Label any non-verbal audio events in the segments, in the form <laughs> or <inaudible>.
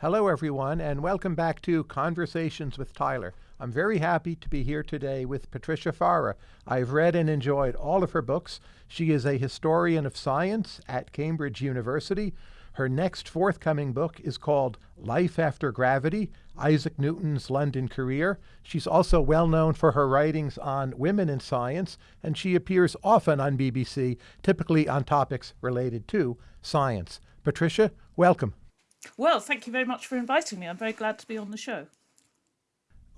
Hello, everyone, and welcome back to Conversations with Tyler. I'm very happy to be here today with Patricia Fara. I've read and enjoyed all of her books. She is a historian of science at Cambridge University. Her next forthcoming book is called Life After Gravity Isaac Newton's London Career. She's also well known for her writings on women in science, and she appears often on BBC, typically on topics related to science. Patricia, welcome. Well, thank you very much for inviting me. I'm very glad to be on the show.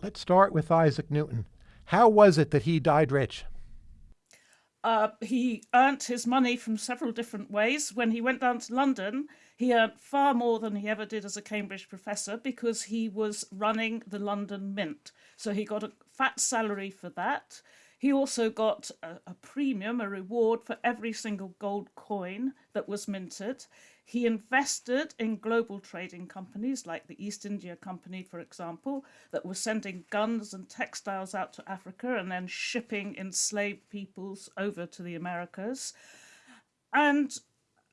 Let's start with Isaac Newton. How was it that he died rich? Uh, he earned his money from several different ways. When he went down to London, he earned far more than he ever did as a Cambridge professor because he was running the London Mint. So he got a fat salary for that. He also got a, a premium, a reward for every single gold coin that was minted. He invested in global trading companies like the East India Company, for example, that were sending guns and textiles out to Africa and then shipping enslaved peoples over to the Americas. And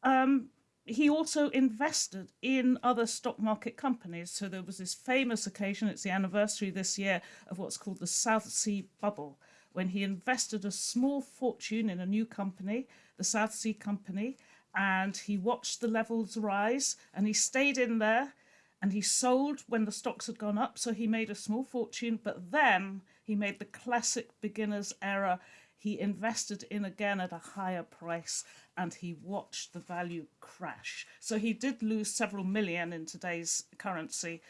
um, he also invested in other stock market companies. So there was this famous occasion, it's the anniversary this year, of what's called the South Sea Bubble, when he invested a small fortune in a new company, the South Sea Company, and he watched the levels rise and he stayed in there and he sold when the stocks had gone up so he made a small fortune but then he made the classic beginner's error. He invested in again at a higher price and he watched the value crash. So he did lose several million in today's currency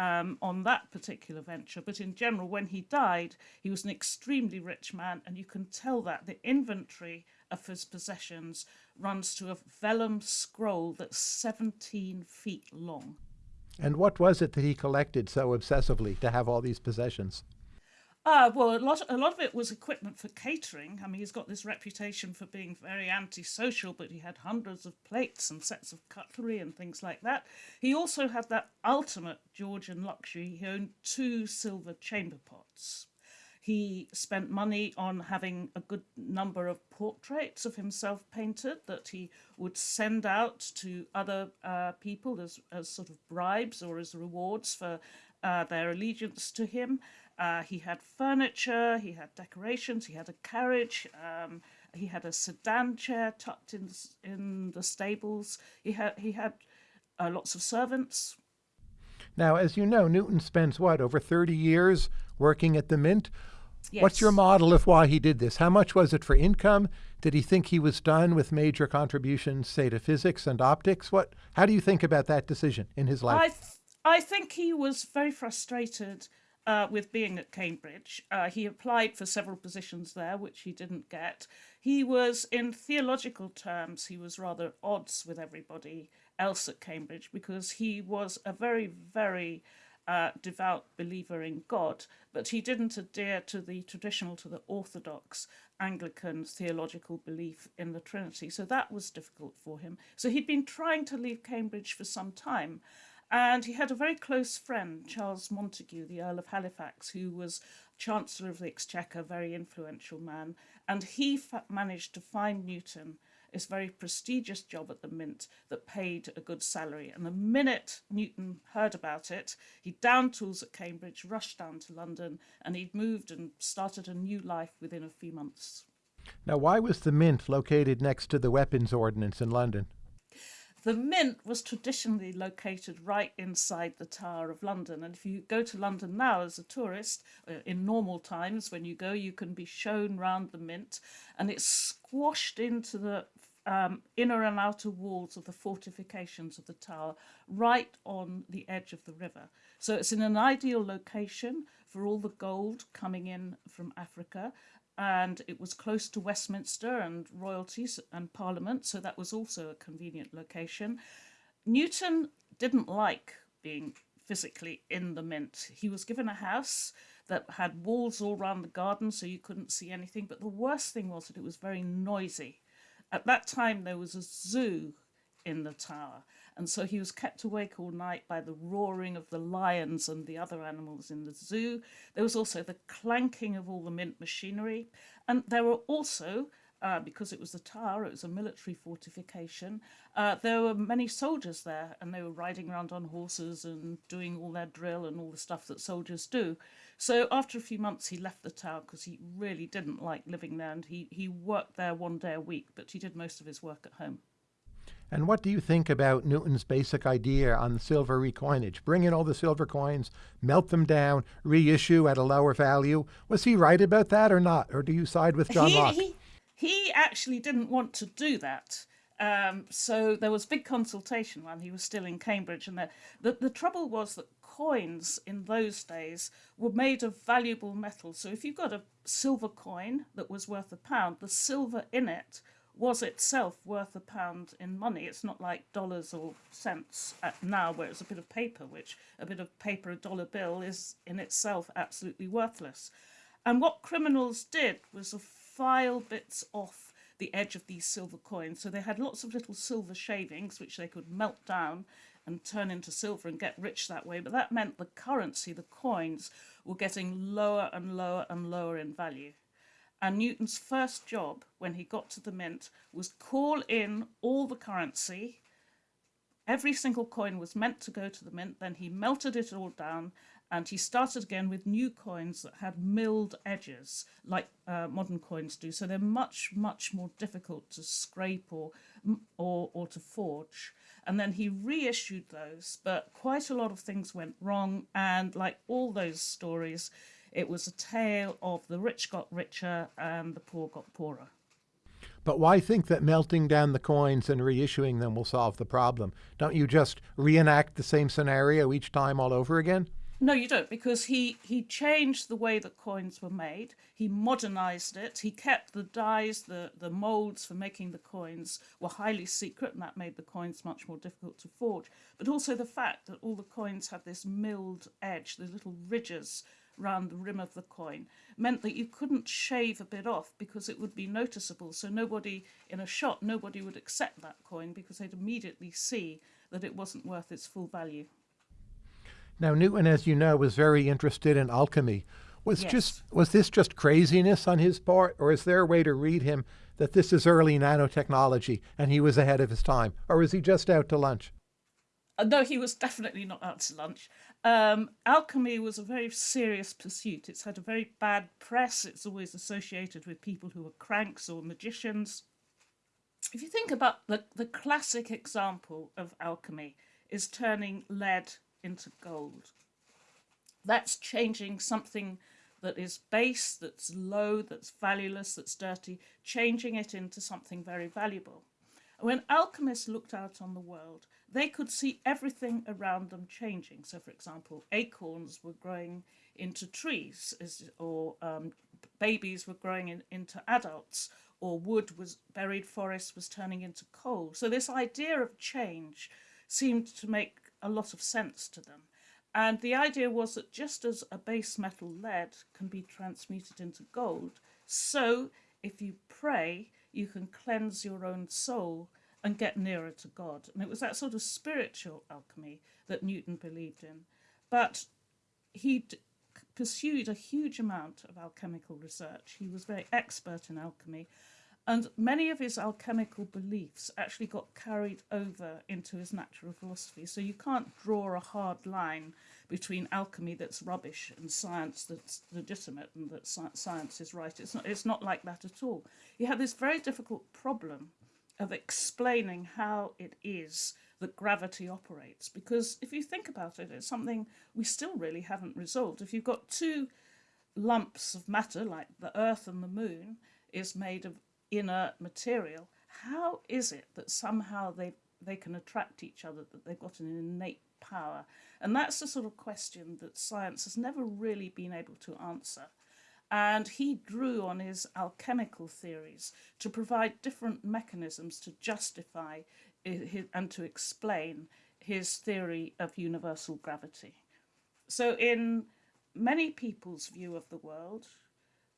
um, on that particular venture. But in general, when he died, he was an extremely rich man, and you can tell that the inventory of his possessions runs to a vellum scroll that's 17 feet long. And what was it that he collected so obsessively to have all these possessions? Uh, well, a lot, a lot of it was equipment for catering. I mean, he's got this reputation for being very antisocial, but he had hundreds of plates and sets of cutlery and things like that. He also had that ultimate Georgian luxury. He owned two silver chamber pots. He spent money on having a good number of portraits of himself painted that he would send out to other uh, people as, as sort of bribes or as rewards for uh, their allegiance to him. Uh, he had furniture, he had decorations, he had a carriage, um, he had a sedan chair tucked in in the stables. He had he had uh, lots of servants. Now, as you know, Newton spends what over thirty years working at the Mint. Yes. What's your model of why he did this? How much was it for income? Did he think he was done with major contributions, say, to physics and optics? What? How do you think about that decision in his life? I, th- I think he was very frustrated uh, with being at Cambridge. Uh, he applied for several positions there, which he didn't get. He was, in theological terms, he was rather at odds with everybody else at Cambridge because he was a very, very uh, devout believer in God, but he didn't adhere to the traditional, to the orthodox Anglican theological belief in the Trinity. So that was difficult for him. So he'd been trying to leave Cambridge for some time. And he had a very close friend, Charles Montagu, the Earl of Halifax, who was Chancellor of the Exchequer, very influential man. And he managed to find Newton this very prestigious job at the Mint that paid a good salary. And the minute Newton heard about it, he downed tools at Cambridge, rushed down to London, and he'd moved and started a new life within a few months. Now, why was the Mint located next to the Weapons Ordnance in London? The Mint was traditionally located right inside the Tower of London. And if you go to London now as a tourist, uh, in normal times, when you go, you can be shown round the Mint. And it's squashed into the um, inner and outer walls of the fortifications of the tower, right on the edge of the river. So it's in an ideal location for all the gold coming in from Africa and it was close to Westminster and royalties and Parliament, so that was also a convenient location. Newton didn't like being physically in the mint. He was given a house that had walls all round the garden so you couldn't see anything, but the worst thing was that it was very noisy. At that time, there was a zoo in the tower. And so he was kept awake all night by the roaring of the lions and the other animals in the zoo. There was also the clanking of all the mint machinery. And there were also uh, because it was the tower, it was a military fortification. Uh, there were many soldiers there, and they were riding around on horses and doing all their drill and all the stuff that soldiers do. So after a few months, he left the tower because he really didn't like living there, and he, he worked there one day a week, but he did most of his work at home. And what do you think about Newton's basic idea on silver recoinage? Bring in all the silver coins, melt them down, reissue at a lower value. Was he right about that or not? Or do you side with John he, Locke? He, he actually didn't want to do that. Um, so there was big consultation while he was still in Cambridge, and the, the, the trouble was that coins in those days were made of valuable metal. So if you've got a silver coin that was worth a pound, the silver in it was itself worth a pound in money. It's not like dollars or cents now, where it's a bit of paper, which a bit of paper, a dollar bill, is in itself absolutely worthless. And what criminals did was to file bits off the edge of these silver coins. So they had lots of little silver shavings, which they could melt down and turn into silver and get rich that way. But that meant the currency, the coins, were getting lower and lower and lower in value. And Newton's first job when he got to the mint was call in all the currency. Every single coin was meant to go to the mint. Then he melted it all down and he started again with new coins that had milled edges like uh, modern coins do. So they're much, much more difficult to scrape or, or, or to forge. And then he reissued those, but quite a lot of things went wrong. And like all those stories, it was a tale of the rich got richer and the poor got poorer. But why think that melting down the coins and reissuing them will solve the problem? Don't you just reenact the same scenario each time all over again? No, you don't, because he, he changed the way that coins were made. He modernized it. He kept the dies, the, the molds for making the coins were highly secret, and that made the coins much more difficult to forge. But also the fact that all the coins had this milled edge, the little ridges round the rim of the coin meant that you couldn't shave a bit off because it would be noticeable. So nobody in a shop, nobody would accept that coin because they'd immediately see that it wasn't worth its full value. Now Newton, as you know, was very interested in alchemy. Was yes. just was this just craziness on his part, or is there a way to read him that this is early nanotechnology and he was ahead of his time, or is he just out to lunch? Uh, no, he was definitely not out to lunch. Um, alchemy was a very serious pursuit. It's had a very bad press. It's always associated with people who are cranks or magicians. If you think about the, the classic example of alchemy is turning lead into gold. That's changing something that is base, that's low, that's valueless, that's dirty, changing it into something very valuable. When alchemists looked out on the world, they could see everything around them changing. So, for example, acorns were growing into trees, or um, babies were growing in, into adults, or wood was buried forest was turning into coal. So, this idea of change seemed to make a lot of sense to them. And the idea was that just as a base metal lead can be transmuted into gold, so if you pray, you can cleanse your own soul and get nearer to God. And it was that sort of spiritual alchemy that Newton believed in. But he pursued a huge amount of alchemical research. He was very expert in alchemy. And many of his alchemical beliefs actually got carried over into his natural philosophy. So you can't draw a hard line between alchemy that's rubbish and science that's legitimate and that science is right. It's not, it's not like that at all. You have this very difficult problem of explaining how it is that gravity operates. Because if you think about it, it's something we still really haven't resolved. If you've got two lumps of matter, like the Earth and the Moon, is made of inert material, how is it that somehow they, they can attract each other, that they've got an innate power? And that's the sort of question that science has never really been able to answer and he drew on his alchemical theories to provide different mechanisms to justify and to explain his theory of universal gravity. So, in many people's view of the world,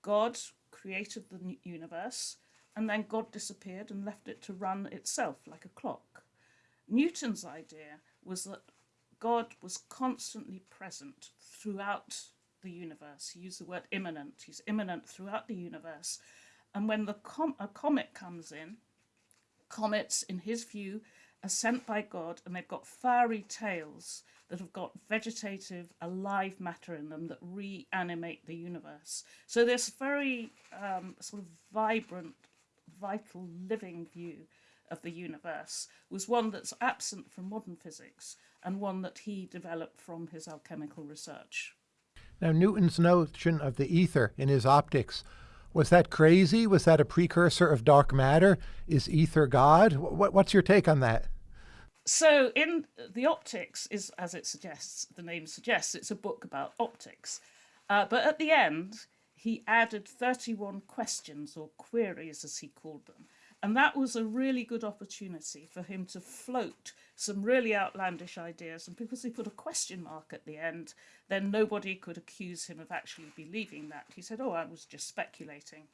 God created the universe and then God disappeared and left it to run itself like a clock. Newton's idea was that God was constantly present throughout the universe. He used the word immanent. He's immanent throughout the universe. And when the com- a comet comes in, comets, in his view, are sent by God and they've got fiery tails that have got vegetative, alive matter in them that reanimate the universe. So, this very um, sort of vibrant, vital, living view of the universe was one that's absent from modern physics and one that he developed from his alchemical research. Now, Newton's notion of the ether in his optics was that crazy? Was that a precursor of dark matter? Is ether God? what's your take on that? So, in the optics is as it suggests, the name suggests, it's a book about optics. Uh, but at the end, he added 31 questions or queries, as he called them. And that was a really good opportunity for him to float some really outlandish ideas. And because he put a question mark at the end, then nobody could accuse him of actually believing that. He said, Oh, I was just speculating.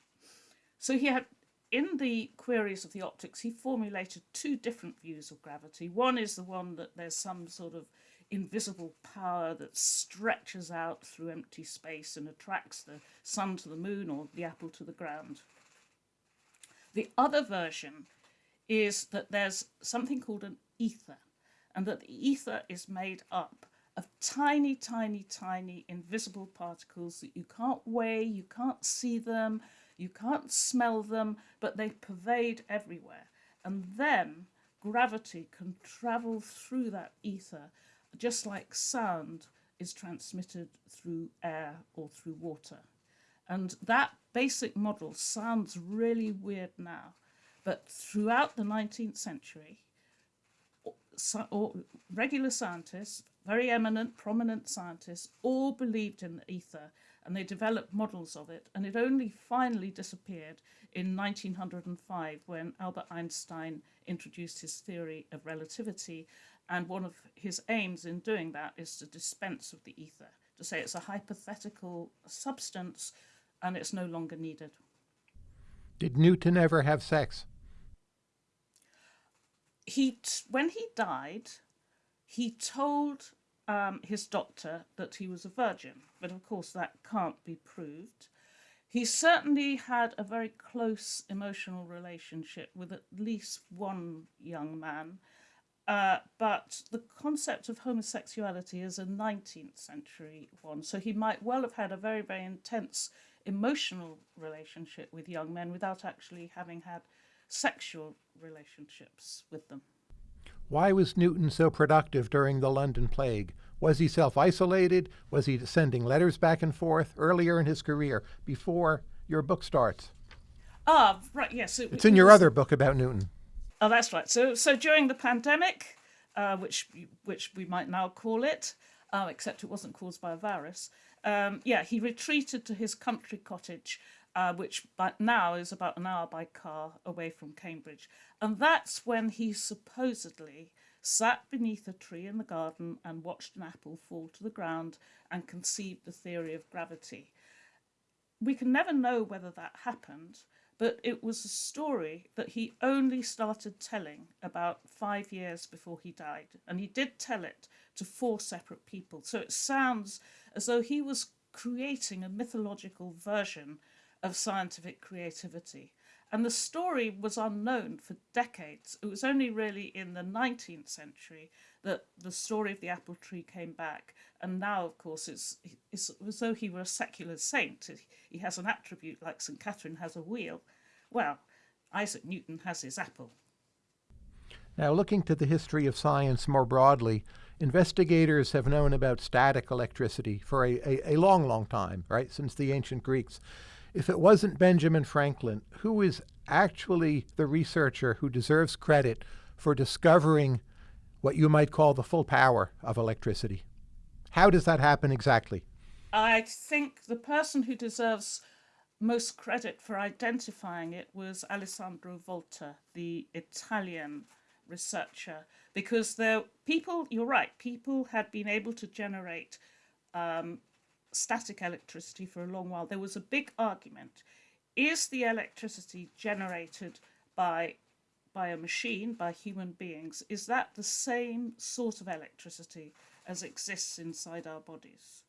So he had in the queries of the optics, he formulated two different views of gravity. One is the one that there's some sort of invisible power that stretches out through empty space and attracts the sun to the moon or the apple to the ground. The other version is that there's something called an ether, and that the ether is made up of tiny, tiny, tiny invisible particles that you can't weigh, you can't see them, you can't smell them, but they pervade everywhere. And then gravity can travel through that ether just like sound is transmitted through air or through water. And that basic model sounds really weird now, but throughout the 19th century, regular scientists, very eminent, prominent scientists, all believed in the ether and they developed models of it. And it only finally disappeared in 1905 when Albert Einstein introduced his theory of relativity. And one of his aims in doing that is to dispense of the ether, to say it's a hypothetical substance and it's no longer needed. Did Newton ever have sex? He, when he died, he told um, his doctor that he was a virgin, but of course that can't be proved. He certainly had a very close emotional relationship with at least one young man, uh, but the concept of homosexuality is a 19th century one, so he might well have had a very, very intense emotional relationship with young men without actually having had sexual relationships with them. Why was Newton so productive during the London Plague? Was he self isolated? Was he sending letters back and forth earlier in his career before your book starts? Ah, right, yes. It, it's in your was, other book about Newton. Oh, that's right. So, so during the pandemic, uh, which which we might now call it, uh, except it wasn't caused by a virus. Um, yeah, he retreated to his country cottage uh, which now is about an hour by car away from Cambridge. And that's when he supposedly sat beneath a tree in the garden and watched an apple fall to the ground and conceived the theory of gravity. We can never know whether that happened, but it was a story that he only started telling about five years before he died. And he did tell it to four separate people. So it sounds as though he was creating a mythological version of scientific creativity. And the story was unknown for decades. It was only really in the 19th century that the story of the apple tree came back. And now, of course, it's, it's as though he were a secular saint. He has an attribute like St. Catherine has a wheel. Well, Isaac Newton has his apple. Now, looking to the history of science more broadly, investigators have known about static electricity for a, a, a long, long time, right, since the ancient Greeks if it wasn't Benjamin Franklin, who is actually the researcher who deserves credit for discovering what you might call the full power of electricity? How does that happen exactly? I think the person who deserves most credit for identifying it was Alessandro Volta, the Italian researcher, because there people, you're right, people had been able to generate um, static electricity for a long while, there was a big argument. Is the electricity generated by by a machine, by human beings, is that the same sort of electricity as exists inside our bodies?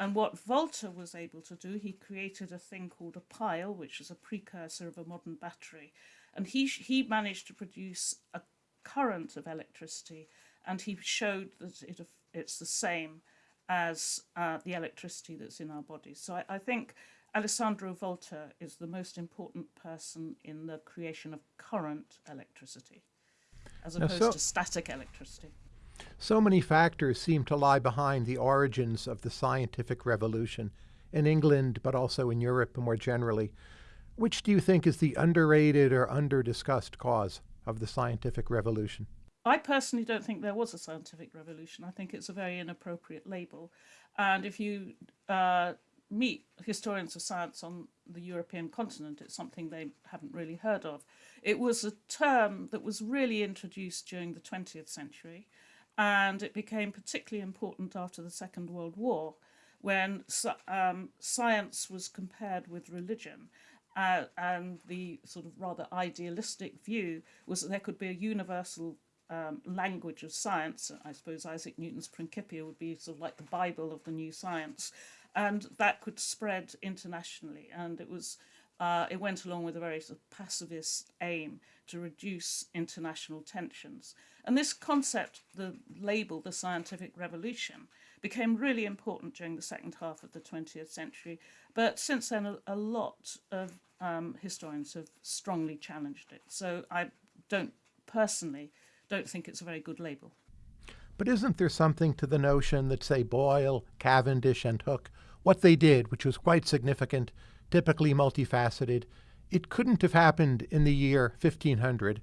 And what Volta was able to do, he created a thing called a pile, which is a precursor of a modern battery. And he, he managed to produce a current of electricity, and he showed that it, it's the same as uh, the electricity that's in our bodies. So I, I think Alessandro Volta is the most important person in the creation of current electricity, as opposed so, to static electricity. So many factors seem to lie behind the origins of the scientific revolution in England, but also in Europe more generally. Which do you think is the underrated or under-discussed cause of the scientific revolution? I personally don't think there was a scientific revolution. I think it's a very inappropriate label. And if you uh, meet historians of science on the European continent, it's something they haven't really heard of. It was a term that was really introduced during the 20th century, and it became particularly important after the Second World War, when um, science was compared with religion. Uh, and the sort of rather idealistic view was that there could be a universal um, language of science. I suppose Isaac Newton's Principia would be sort of like the Bible of the new science, and that could spread internationally. And it was uh, it went along with a very sort of pacifist aim to reduce international tensions. And this concept, the label, the scientific revolution, became really important during the second half of the 20th century. But since then, a, a lot of um, historians have strongly challenged it. So I don't personally don't think it's a very good label. But isn't there something to the notion that, say, Boyle, Cavendish, and Hooke, what they did, which was quite significant, typically multifaceted, it couldn't have happened in the year 1500,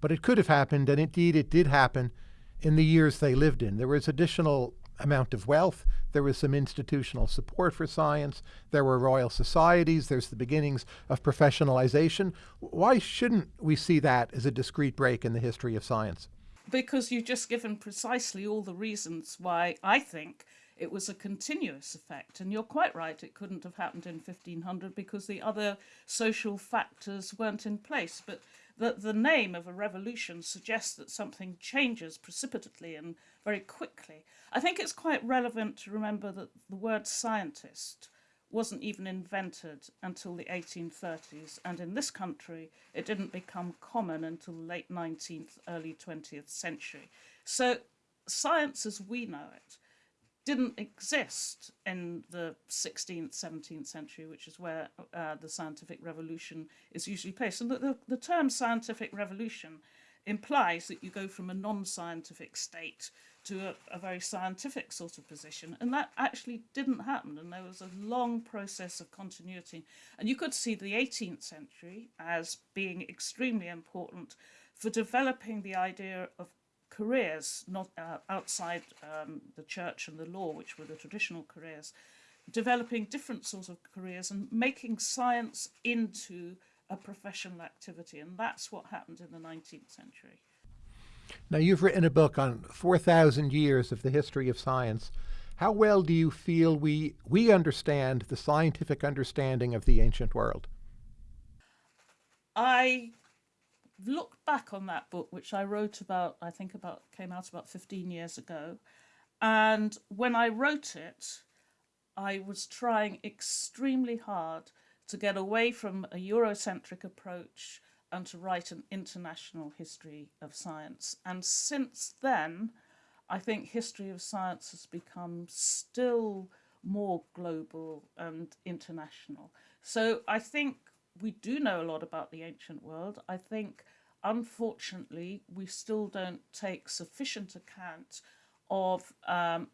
but it could have happened, and indeed it did happen in the years they lived in. There was additional amount of wealth. There was some institutional support for science. There were royal societies. There's the beginnings of professionalization. Why shouldn't we see that as a discrete break in the history of science? Because you've just given precisely all the reasons why I think it was a continuous effect. And you're quite right, it couldn't have happened in 1500 because the other social factors weren't in place. But the, the name of a revolution suggests that something changes precipitately and very quickly. I think it's quite relevant to remember that the word scientist wasn't even invented until the 1830s, and in this country it didn't become common until late 19th, early 20th century. So science as we know it didn't exist in the 16th, 17th century, which is where uh, the scientific revolution is usually placed. And the, the, the term scientific revolution implies that you go from a non-scientific state to a, a, very scientific sort of position. And that actually didn't happen. And there was a long process of continuity. And you could see the 18th century as being extremely important for developing the idea of careers, not uh, outside um, the church and the law, which were the traditional careers, developing different sorts of careers and making science into a professional activity. And that's what happened in the 19th century. Now, you've written a book on 4,000 years of the history of science. How well do you feel we, we understand the scientific understanding of the ancient world? I looked back on that book, which I wrote about, I think about came out about 15 years ago. And when I wrote it, I was trying extremely hard to get away from a Eurocentric approach and to write an international history of science. And since then, I think history of science has become still more global and international. So I think we do know a lot about the ancient world. I think, unfortunately, we still don't take sufficient account of um,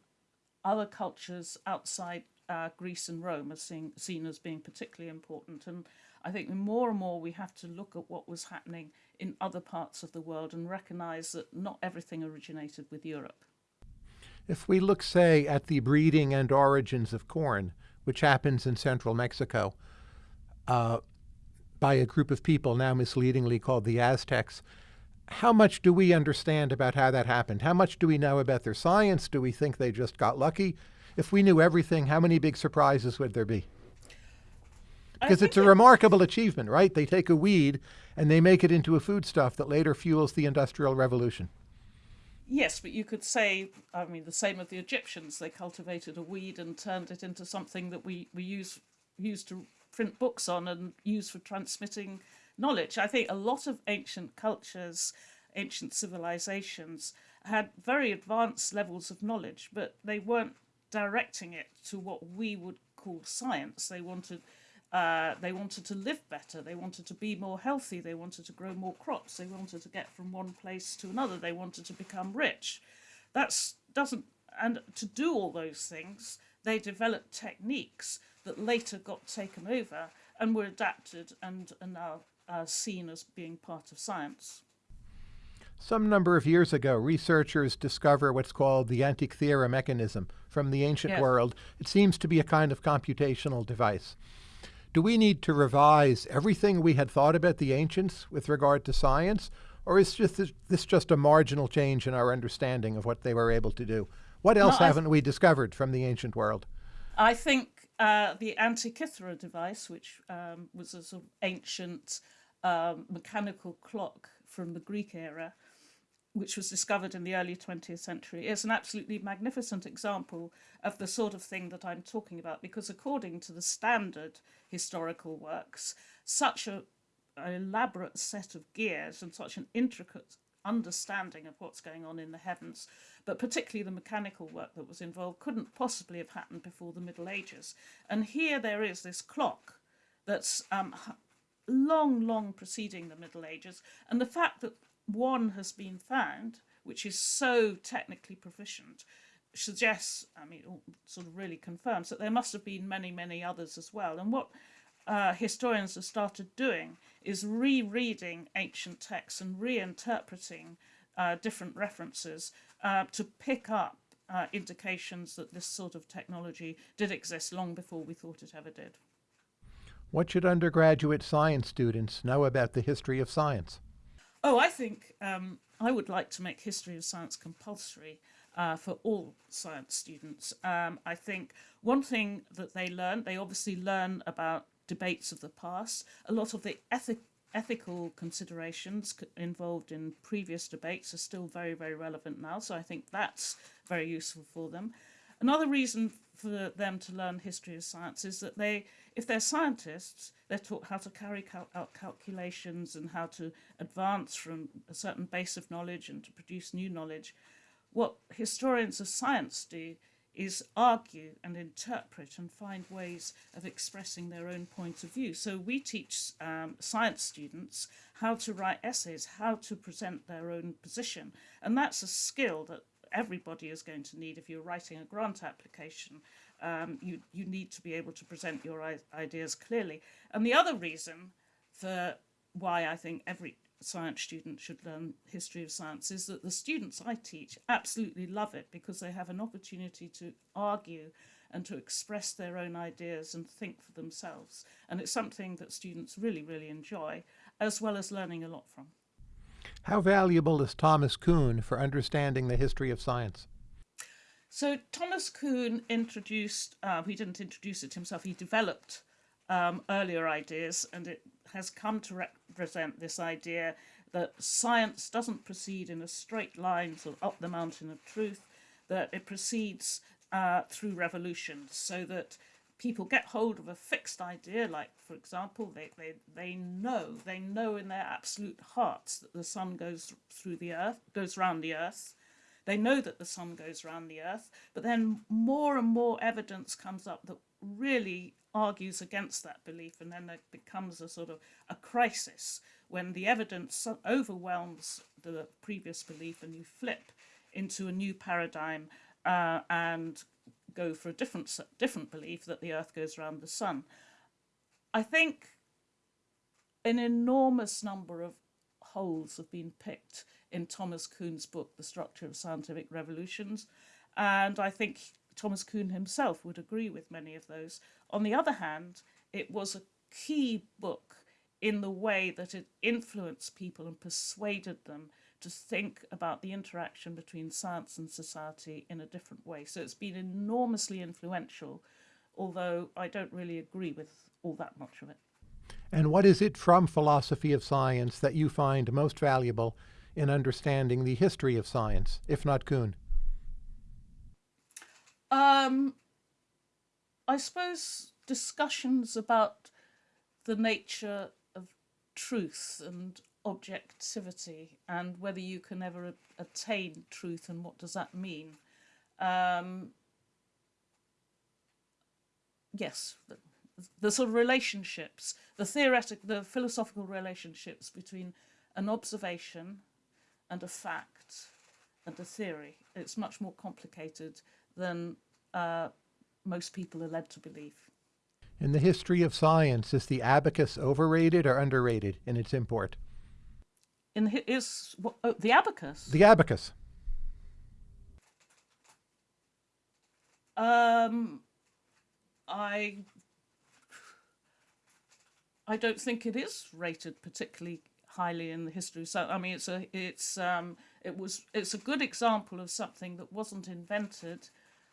other cultures outside uh, Greece and Rome as seen, seen as being particularly important. And I think more and more we have to look at what was happening in other parts of the world and recognize that not everything originated with Europe. If we look, say, at the breeding and origins of corn, which happens in central Mexico, uh, by a group of people now misleadingly called the Aztecs. How much do we understand about how that happened? How much do we know about their science? Do we think they just got lucky? If we knew everything, how many big surprises would there be? Because it's a remarkable achievement, right? They take a weed and they make it into a foodstuff that later fuels the Industrial Revolution. Yes, but you could say, I mean, the same of the Egyptians. They cultivated a weed and turned it into something that we, we use, use to print books on and use for transmitting knowledge. I think a lot of ancient cultures, ancient civilizations, had very advanced levels of knowledge, but they weren't directing it to what we would call science. They wanted uh, they wanted to live better. They wanted to be more healthy. They wanted to grow more crops. They wanted to get from one place to another. They wanted to become rich. That's doesn't and to do all those things, they developed techniques that later got taken over and were adapted and are now uh, seen as being part of science. Some number of years ago, researchers discover what's called the Antikythera mechanism from the ancient Yes. world. It seems to be a kind of computational device. Do we need to revise everything we had thought about the ancients with regard to science, or is just this, this just a marginal change in our understanding of what they were able to do? What else I- haven't we discovered from the ancient world? I think uh, the Antikythera device, which um, was a sort of ancient um, mechanical clock from the Greek era, which was discovered in the early 20th century, is an absolutely magnificent example of the sort of thing that I'm talking about. Because according to the standard historical works, such a, an elaborate set of gears and such an intricate understanding of what's going on in the heavens, but particularly the mechanical work that was involved, couldn't possibly have happened before the Middle Ages. And here there is this clock that's um, long, long preceding the Middle Ages, and the fact that one has been found, which is so technically proficient, suggests, I mean, sort of really confirms that there must have been many, many others as well. And what uh, historians have started doing is rereading ancient texts and reinterpreting uh, different references uh, to pick up uh, indications that this sort of technology did exist long before we thought it ever did. What should undergraduate science students know about the history of science? Oh, I think um, I would like to make history of science compulsory uh, for all science students. Um, I think one thing that they learn, they obviously learn about debates of the past. A lot of the ethic, ethical considerations involved in previous debates are still very, very relevant now. So I think that's very useful for them. Another reason for them to learn history of science is that they, if they're scientists, they're taught how to carry cal- out calculations and how to advance from a certain base of knowledge and to produce new knowledge. What historians of science do is argue and interpret and find ways of expressing their own point of view. So we teach um, science students how to write essays, how to present their own position, and that's a skill that everybody is going to need if you're writing a grant application. Um, you you need to be able to present your ideas clearly. And the other reason for why I think every science student should learn history of science is that the students I teach absolutely love it because they have an opportunity to argue and to express their own ideas and think for themselves. And it's something that students really, really enjoy, as well as learning a lot from. How valuable is Thomas Kuhn for understanding the history of science? So Thomas Kuhn introduced, uh, he didn't introduce it himself, he developed um, earlier ideas, and it has come to represent this idea that science doesn't proceed in a straight line, sort of up the mountain of truth, that it proceeds uh, through revolutions, so that people get hold of a fixed idea, like, for example, they, they, they know, they know in their absolute hearts that the sun goes through the earth, goes round the earth, they know that the sun goes round the earth, but then more and more evidence comes up that really argues against that belief, and then it becomes a sort of a crisis when the evidence overwhelms the previous belief, and you flip into a new paradigm uh, and go for a different different belief that the earth goes around the sun. I think an enormous number of holes have been picked in Thomas Kuhn's book, The Structure of Scientific Revolutions, and I think Thomas Kuhn himself would agree with many of those. On the other hand, it was a key book in the way that it influenced people and persuaded them to think about the interaction between science and society in a different way. So it's been enormously influential, although I don't really agree with all that much of it. And what is it from philosophy of science that you find most valuable in understanding the history of science, if not Kuhn? Um, I suppose discussions about the nature of truth and objectivity and whether you can ever attain truth and what does that mean. Um, yes, the, the sort of relationships, the theoretic, the philosophical relationships between an observation and a fact and a theory. It's much more complicated than uh, most people are led to believe. In the history of science, is the abacus overrated or underrated in its import? In is oh, the abacus? The abacus. Um, I I don't think it is rated particularly highly in the history. So I mean, it's a it's um it was it's a good example of something that wasn't invented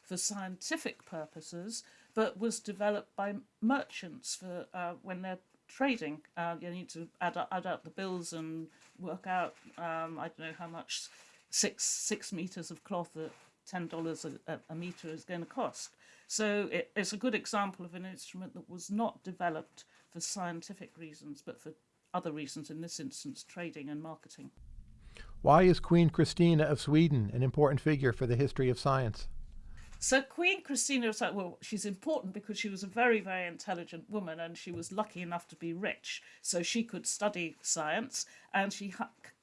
for scientific purposes, but was developed by merchants for uh, when they're trading. Uh, you need to add, add out the bills and work out, um, I don't know how much six six meters of cloth at ten dollars a, a meter is going to cost. So it, it's a good example of an instrument that was not developed for scientific reasons, but for other reasons. In this instance, trading and marketing. Why is Queen Christina of Sweden an important figure for the history of science? So Queen Christina was like, well, she's important because she was a very, very intelligent woman and she was lucky enough to be rich. So she could study science and she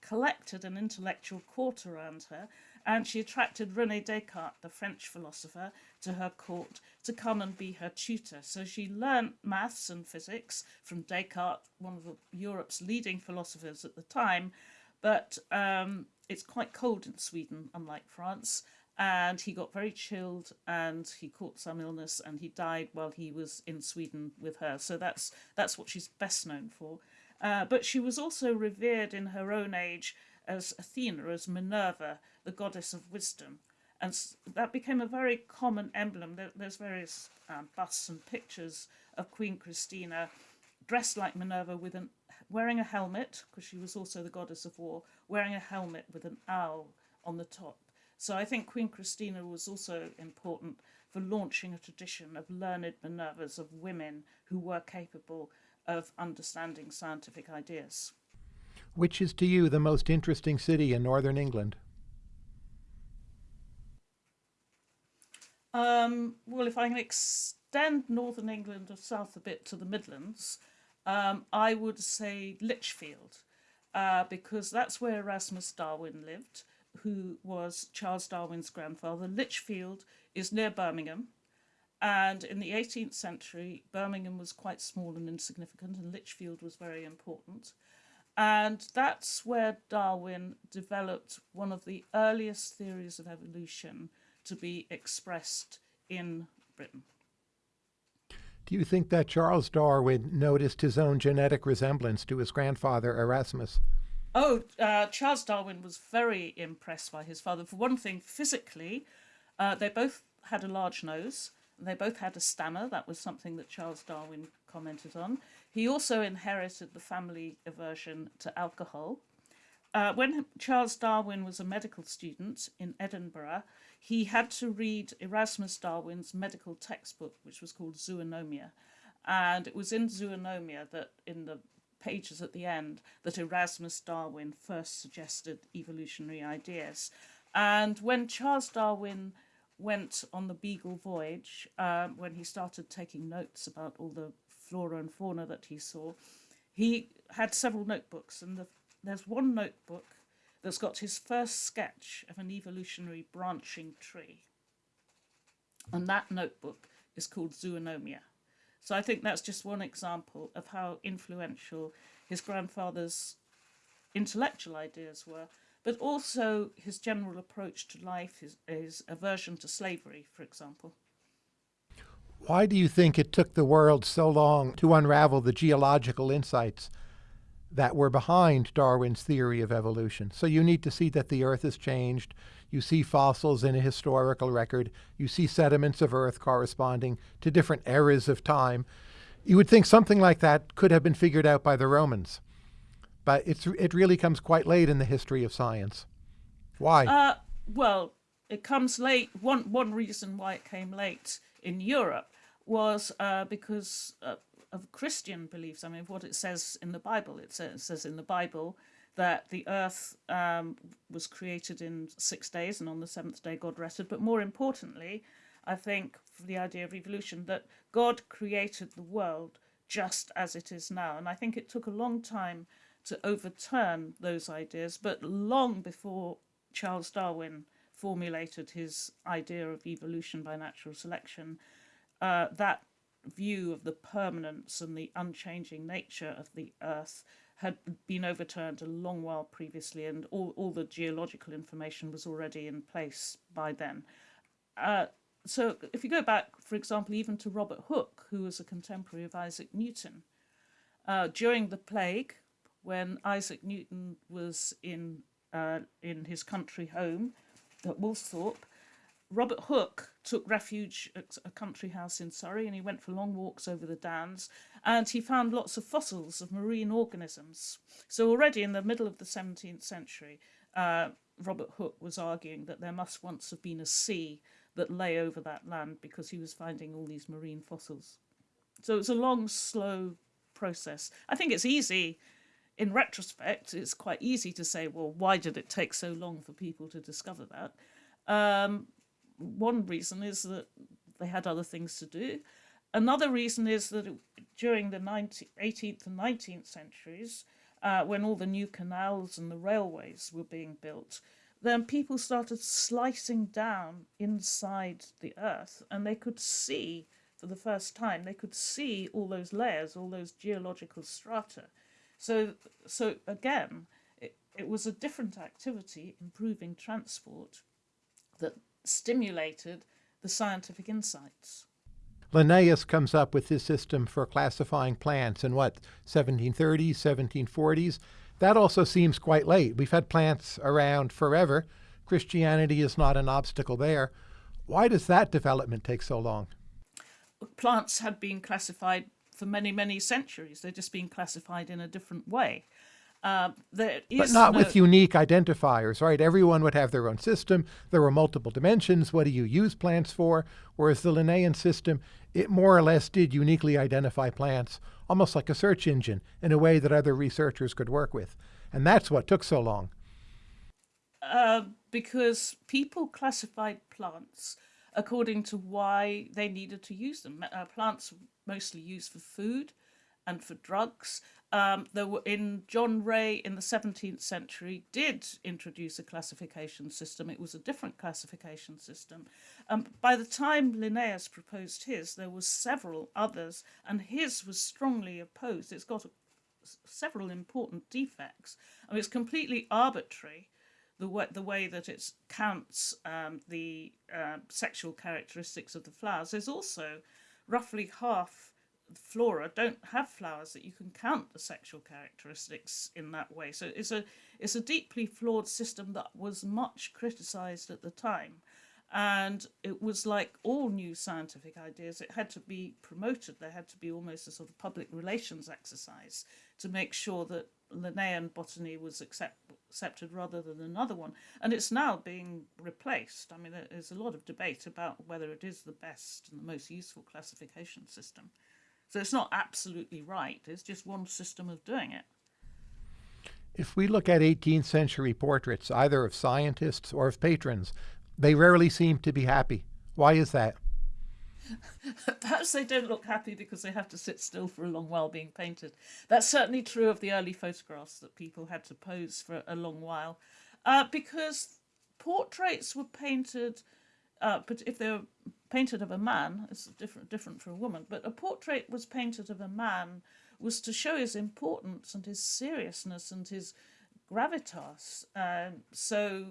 collected an intellectual court around her. And she attracted Rene Descartes, the French philosopher, to her court to come and be her tutor. So she learned maths and physics from Descartes, one of Europe's leading philosophers at the time. But um, it's quite cold in Sweden, unlike France and he got very chilled and he caught some illness and he died while he was in Sweden with her. So that's that's what she's best known for. Uh, but she was also revered in her own age as Athena, as Minerva, the goddess of wisdom. And that became a very common emblem. There, there's various um, busts and pictures of Queen Christina dressed like Minerva with an wearing a helmet, because she was also the goddess of war, wearing a helmet with an owl on the top so I think Queen Christina was also important for launching a tradition of learned Minervas, of women who were capable of understanding scientific ideas. Which is to you the most interesting city in northern England? Um, well, if I can extend northern England or south a bit to the Midlands, um, I would say Lichfield, uh, because that's where Erasmus Darwin lived who was Charles Darwin's grandfather. Lichfield is near Birmingham. And in the 18th century, Birmingham was quite small and insignificant, and Lichfield was very important. And that's where Darwin developed one of the earliest theories of evolution to be expressed in Britain. Do you think that Charles Darwin noticed his own genetic resemblance to his grandfather Erasmus? Oh, uh, Charles Darwin was very impressed by his father. For one thing, physically, uh, they both had a large nose. They both had a stammer. That was something that Charles Darwin commented on. He also inherited the family aversion to alcohol. Uh, when Charles Darwin was a medical student in Edinburgh, he had to read Erasmus Darwin's medical textbook, which was called Zoonomia. And it was in Zoonomia that, in the pages at the end that Erasmus Darwin first suggested evolutionary ideas. And when Charles Darwin went on the Beagle voyage, um, when he started taking notes about all the flora and fauna that he saw, he had several notebooks, and the, there's one notebook that's got his first sketch of an evolutionary branching tree. And that notebook is called Zoonomia. So I think that's just one example of how influential his grandfather's intellectual ideas were, but also his general approach to life, his, his aversion to slavery, for example. Why do you think it took the world so long to unravel the geological insights that were behind Darwin's theory of evolution? So you need to see that the Earth has changed. You see fossils in a historical record. You see sediments of Earth corresponding to different eras of time. You would think something like that could have been figured out by the Romans. but it's it really comes quite late in the history of science. Why? Uh, well, it comes late. One one reason why it came late in Europe was uh, because uh, of Christian beliefs. I mean, what it says in the Bible. It says, it says in the Bible that the earth um, was created in six days, and on the seventh day God rested. But more importantly, I think for the idea of evolution, that God created the world just as it is now. And I think it took a long time to overturn those ideas, but long before Charles Darwin formulated his idea of evolution by natural selection, uh, that view of the permanence and the unchanging nature of the earth had been overturned a long while previously, and all, all the geological information was already in place by then. Uh, so, if you go back, for example, even to Robert Hooke, who was a contemporary of Isaac Newton, uh, during the plague, when Isaac Newton was in uh, in his country home at Woolsthorpe, Robert Hooke took refuge at a country house in Surrey and he went for long walks over the downs and he found lots of fossils of marine organisms. So, already in the middle of the 17th century, uh, Robert Hooke was arguing that there must once have been a sea that lay over that land because he was finding all these marine fossils. So, it's a long, slow process. I think it's easy in retrospect, it's quite easy to say, well, why did it take so long for people to discover that? Um, one reason is that they had other things to do. Another reason is that during the 19th, 18th and 19th centuries, uh, when all the new canals and the railways were being built, then people started slicing down inside the earth and they could see for the first time they could see all those layers all those geological strata so so again it, it was a different activity improving transport that stimulated the scientific insights. Linnaeus comes up with his system for classifying plants in what, 1730s, 1740s? That also seems quite late. We've had plants around forever. Christianity is not an obstacle there. Why does that development take so long? Plants had been classified for many, many centuries. They're just being classified in a different way. Uh, but not no... with unique identifiers, right? Everyone would have their own system. There were multiple dimensions. What do you use plants for? Whereas the Linnaean system, it more or less did uniquely identify plants, almost like a search engine, in a way that other researchers could work with. And that's what took so long. Uh, because people classified plants according to why they needed to use them. Uh, plants mostly used for food and for drugs. Um, were in John Ray in the 17th century did introduce a classification system. It was a different classification system. Um, by the time Linnaeus proposed his, there were several others, and his was strongly opposed. It's got a, several important defects. I mean, it's completely arbitrary the way, the way that it counts um, the uh, sexual characteristics of the flowers. There's also roughly half flora don't have flowers that you can count the sexual characteristics in that way. So it's a it's a deeply flawed system that was much criticized at the time. And it was like all new scientific ideas, it had to be promoted. There had to be almost a sort of public relations exercise to make sure that Linnaean botany was accept, accepted rather than another one. And it's now being replaced. I mean, there's a lot of debate about whether it is the best and the most useful classification system. So it's not absolutely right, it's just one system of doing it. If we look at 18th century portraits, either of scientists or of patrons, they rarely seem to be happy. Why is that? <laughs> Perhaps they don't look happy because they have to sit still for a long while being painted. That's certainly true of the early photographs that people had to pose for a long while. Uh, because portraits were painted, uh, but if they were painted of a man, it's different different for a woman, but a portrait was painted of a man was to show his importance and his seriousness and his gravitas. Um, so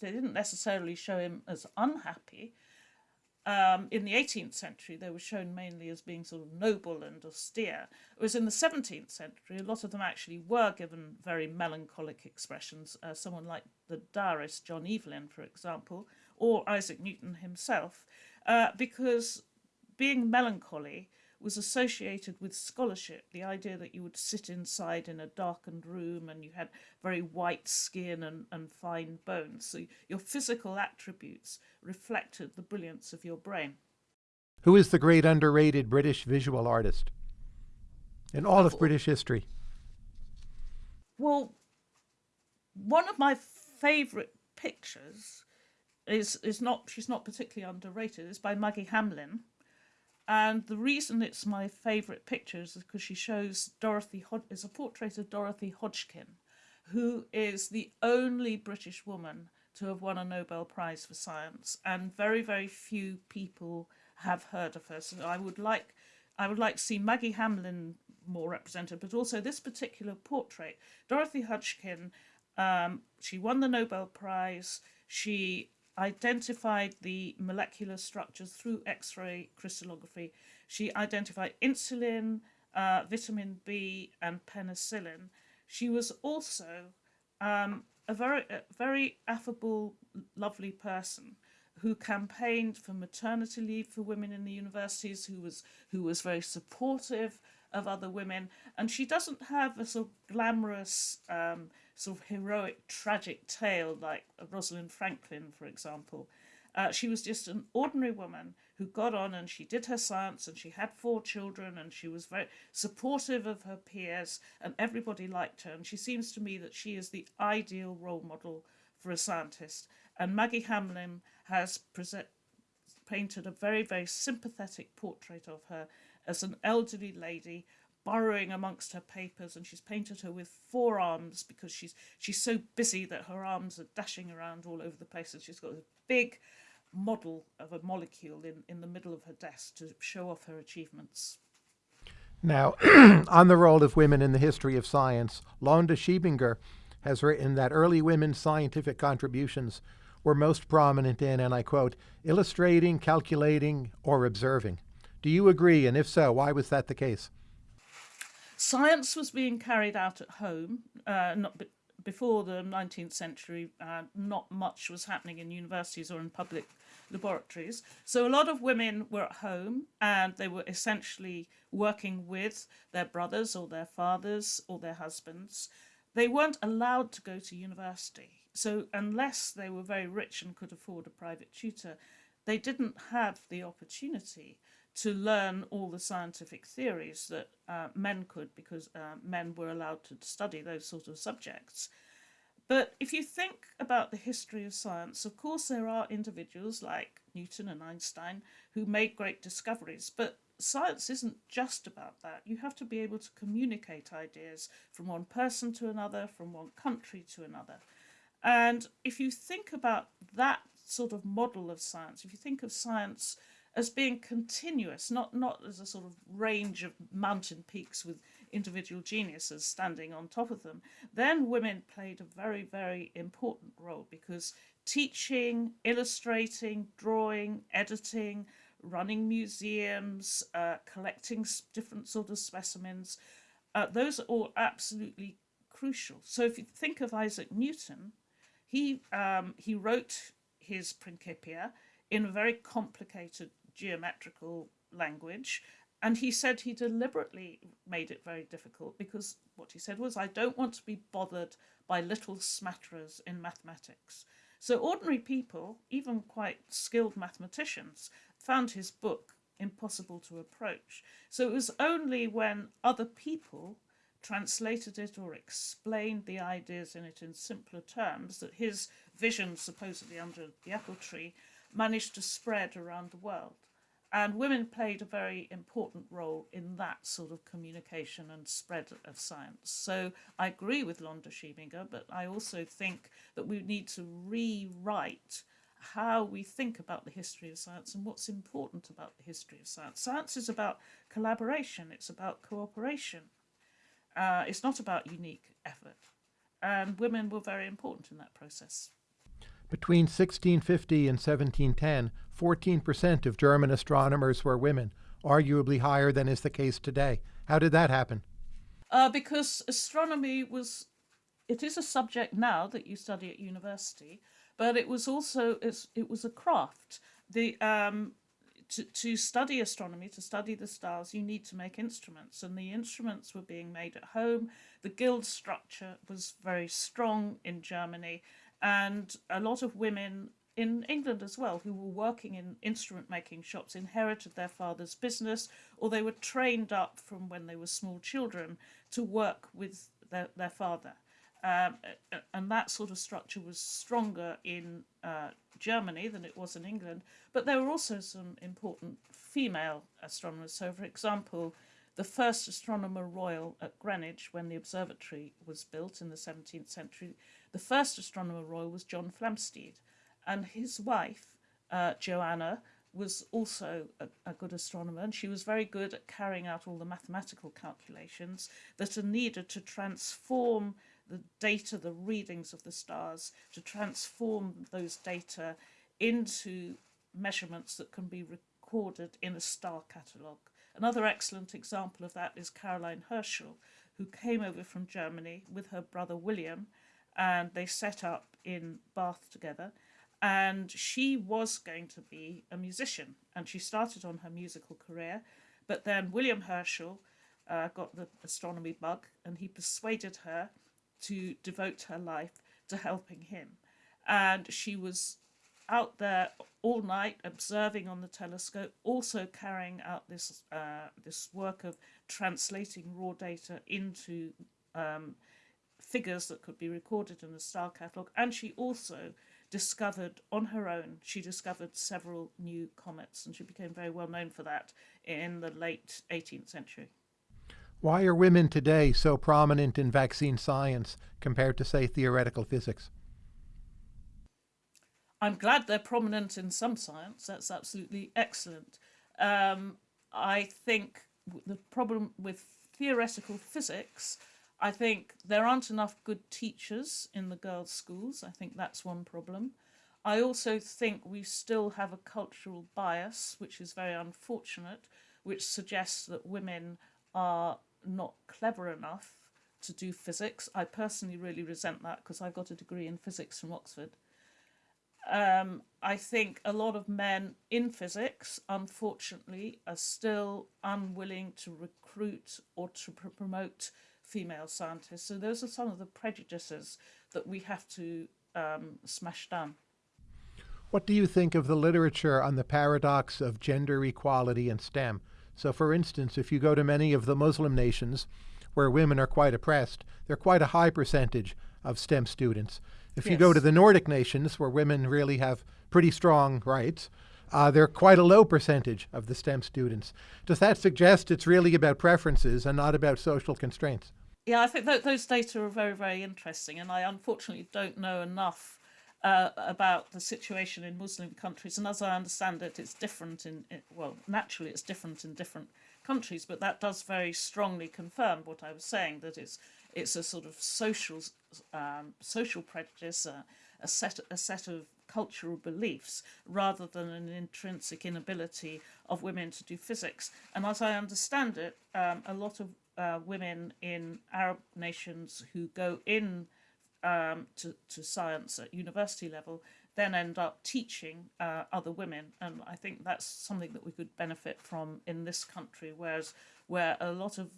they didn't necessarily show him as unhappy. Um, in the 18th century, they were shown mainly as being sort of noble and austere. Whereas in the 17th century, a lot of them actually were given very melancholic expressions. Uh, someone like the diarist John Evelyn, for example, or Isaac Newton himself, uh, because being melancholy was associated with scholarship. The idea that you would sit inside in a darkened room and you had very white skin and, and fine bones. So your physical attributes reflected the brilliance of your brain. Who is the great underrated British visual artist in all of British history? Well, one of my favourite pictures is is not she's not particularly underrated. It's by Maggi Hambling, and the reason it's my favourite picture is because she shows Dorothy is a portrait of Dorothy Hodgkin, who is the only British woman to have won a Nobel Prize for Science, and very very few people have heard of her. So I would like I would like to see Maggi Hambling more represented, but also this particular portrait. Dorothy Hodgkin, um, she won the Nobel Prize. She identified the molecular structures through X-ray crystallography. She identified insulin, uh, vitamin B, and penicillin. She was also um, a very, a very affable, lovely person who campaigned for maternity leave for women in the universities, who was who was very supportive of other women, and she doesn't have a sort of glamorous, um, sort of heroic, tragic tale like Rosalind Franklin, for example. Uh, she was just an ordinary woman who got on and she did her science and she had four children and she was very supportive of her peers and everybody liked her. And she seems to me that she is the ideal role model for a scientist. And Maggi Hambling has present, painted a very, very sympathetic portrait of her as an elderly lady burrowing amongst her papers and she's painted her with four arms because she's she's so busy that her arms are dashing around all over the place and she's got a big model of a molecule in, in the middle of her desk to show off her achievements. Now, <clears throat> on the role of women in the history of science, Londa Schiebinger has written that early women's scientific contributions were most prominent in, and I quote, illustrating, calculating, or observing. Do you agree? And if so, why was that the case? Science was being carried out at home. Uh, not before the 19th century, uh, not much was happening in universities or in public laboratories. So a lot of women were at home and they were essentially working with their brothers or their fathers or their husbands. They weren't allowed to go to university. So unless they were very rich and could afford a private tutor, they didn't have the opportunity to learn all the scientific theories that uh, men could because uh, men were allowed to study those sort of subjects. But if you think about the history of science, of course there are individuals like Newton and Einstein who made great discoveries, but science isn't just about that. You have to be able to communicate ideas from one person to another, from one country to another. And if you think about that sort of model of science, if you think of science as being continuous, not, not as a sort of range of mountain peaks with individual geniuses standing on top of them, then women played a very, very important role because teaching, illustrating, drawing, editing, running museums, uh, collecting different sort of specimens, uh, those are all absolutely crucial. So if you think of Isaac Newton, he, um, he wrote his Principia in a very complicated geometrical language and he said he deliberately made it very difficult because what he said was, I don't want to be bothered by little smatterers in mathematics. So ordinary people, even quite skilled mathematicians, found his book impossible to approach. So it was only when other people translated it or explained the ideas in it in simpler terms that his vision, supposedly under the apple tree, managed to spread around the world. And women played a very important role in that sort of communication and spread of science. So I agree with Londa Schiebinger, but I also think that we need to rewrite how we think about the history of science and what's important about the history of science. Science is about collaboration, it's about cooperation, uh, it's not about unique effort. And women were very important in that process. Between 1650 and 1710, 14% of German astronomers were women, arguably higher than is the case today. How did that happen? Uh, because astronomy was, it is a subject now that you study at university, but it was also, it was a craft. The, um, to, to study astronomy, to study the stars, you need to make instruments, and the instruments were being made at home. The guild structure was very strong in Germany, and a lot of women in England as well who were working in instrument making shops inherited their father's business, or they were trained up from when they were small children to work with their, their father. Um, and that sort of structure was stronger in uh, Germany than it was in England. But there were also some important female astronomers. So, for example, the first astronomer royal at Greenwich, when the observatory was built in the 17th century, the first astronomer royal was John Flamsteed. And his wife, uh, Joanna, was also a, a, good astronomer, and she was very good at carrying out all the mathematical calculations that are needed to transform the data, the readings of the stars, to transform those data into measurements that can be recorded in a star catalogue. Another excellent example of that is Caroline Herschel, who came over from Germany with her brother William, and they set up in Bath together. And she was going to be a musician, and she started on her musical career. But then William Herschel uh, got the astronomy bug, and he persuaded her to devote her life to helping him. And she was out there all night observing on the telescope, also carrying out this uh, this work of translating raw data into um, figures that could be recorded in the star catalogue. And she also discovered on her own, she discovered several new comets, and she became very well known for that in the late 18th century. Why are women today so prominent in vaccine science compared to, say, theoretical physics? I'm glad they're prominent in some science. That's absolutely excellent. Um, I think the problem with theoretical physics, I think there aren't enough good teachers in the girls' schools. I think that's one problem. I also think we still have a cultural bias, which is very unfortunate, which suggests that women are not clever enough to do physics. I personally really resent that because I've got a degree in physics from Oxford. Um, I think a lot of men in physics, unfortunately, are still unwilling to recruit or to pr promote female scientists. So those are some of the prejudices that we have to um, smash down. What do you think of the literature on the paradox of gender equality in STEM? So, for instance, if you go to many of the Muslim nations where women are quite oppressed, they're quite a high percentage of STEM students. If yes. you go to the Nordic nations where women really have pretty strong rights, uh, they're quite a low percentage of the STEM students. Does that suggest it's really about preferences and not about social constraints? Yeah, I think those data are very, very interesting, and I unfortunately don't know enough uh, about the situation in Muslim countries. And as I understand it, it's different in, it, well, naturally it's different in different countries, but that does very strongly confirm what I was saying, that it's, it's a sort of social, um, social prejudice, uh, a, set, a set of cultural beliefs rather than an intrinsic inability of women to do physics. And as I understand it, um, a lot of uh, women in Arab nations who go in um, to, to science at university level then end up teaching uh, other women. And I think that's something that we could benefit from in this country, whereas where a lot of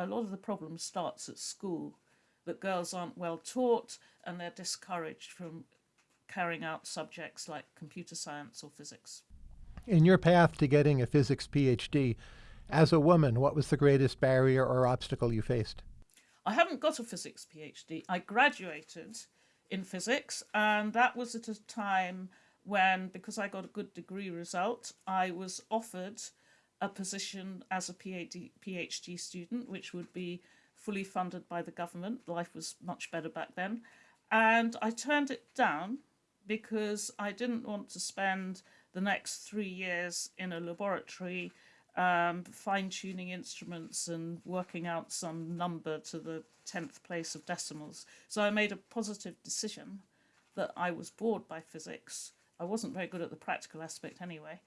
a lot of the problem starts at school, that girls aren't well taught and they're discouraged from carrying out subjects like computer science or physics. In your path to getting a physics PhD, as a woman, what was the greatest barrier or obstacle you faced? I haven't got a physics PhD. I graduated in physics, and that was at a time when, because I got a good degree result, I was offered a position as a PhD, PhD student, which would be fully funded by the government. Life was much better back then. And I turned it down because I didn't want to spend the next three years in a laboratory um, fine-tuning instruments and working out some number to the 10th place of decimals. So I made a positive decision that I was bored by physics. I wasn't very good at the practical aspect anyway.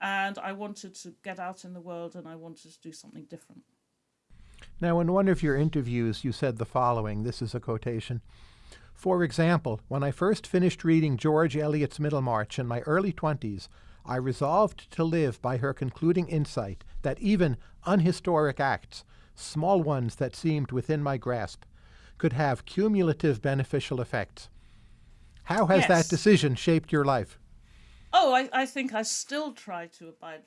And I wanted to get out in the world and I wanted to do something different. Now, in one of your interviews, you said the following this is a quotation. For example, when I first finished reading George Eliot's Middlemarch in my early 20s, I resolved to live by her concluding insight that even unhistoric acts, small ones that seemed within my grasp, could have cumulative beneficial effects. How has yes. that decision shaped your life? Oh, I, I think I still try to abide